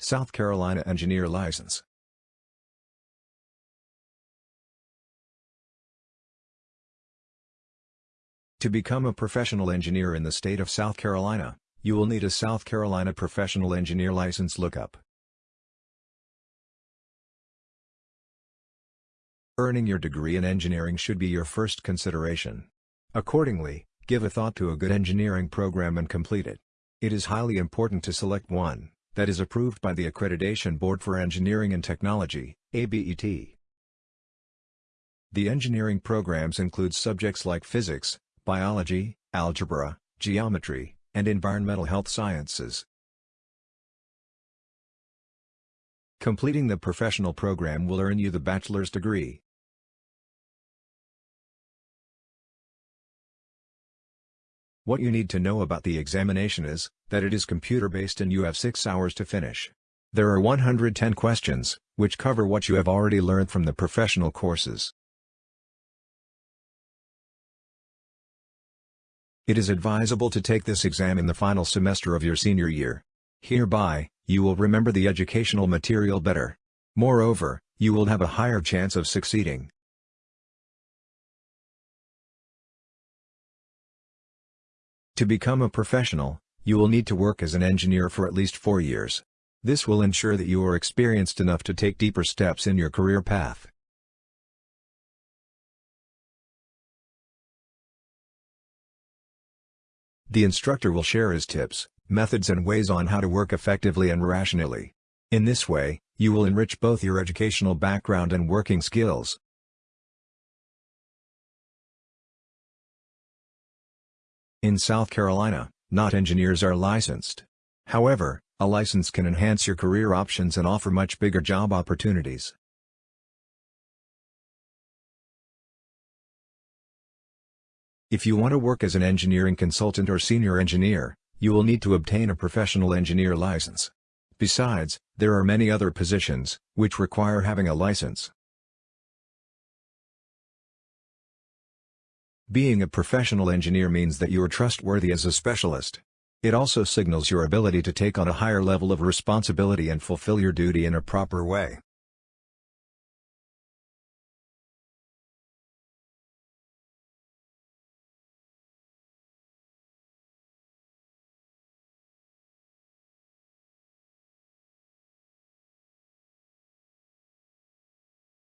South Carolina Engineer License. To become a professional engineer in the state of South Carolina, you will need a South Carolina Professional Engineer License lookup. Earning your degree in engineering should be your first consideration. Accordingly, give a thought to a good engineering program and complete it. It is highly important to select one that is approved by the Accreditation Board for Engineering and Technology, ABET. The engineering programs include subjects like physics, biology, algebra, geometry, and environmental health sciences. Completing the professional program will earn you the bachelor's degree. What you need to know about the examination is, that it is computer-based and you have 6 hours to finish. There are 110 questions, which cover what you have already learned from the professional courses. It is advisable to take this exam in the final semester of your senior year. Hereby, you will remember the educational material better. Moreover, you will have a higher chance of succeeding. To become a professional, you will need to work as an engineer for at least four years. This will ensure that you are experienced enough to take deeper steps in your career path. The instructor will share his tips, methods and ways on how to work effectively and rationally. In this way, you will enrich both your educational background and working skills. In South Carolina, not engineers are licensed. However, a license can enhance your career options and offer much bigger job opportunities. If you want to work as an engineering consultant or senior engineer, you will need to obtain a professional engineer license. Besides, there are many other positions, which require having a license. Being a professional engineer means that you are trustworthy as a specialist. It also signals your ability to take on a higher level of responsibility and fulfill your duty in a proper way.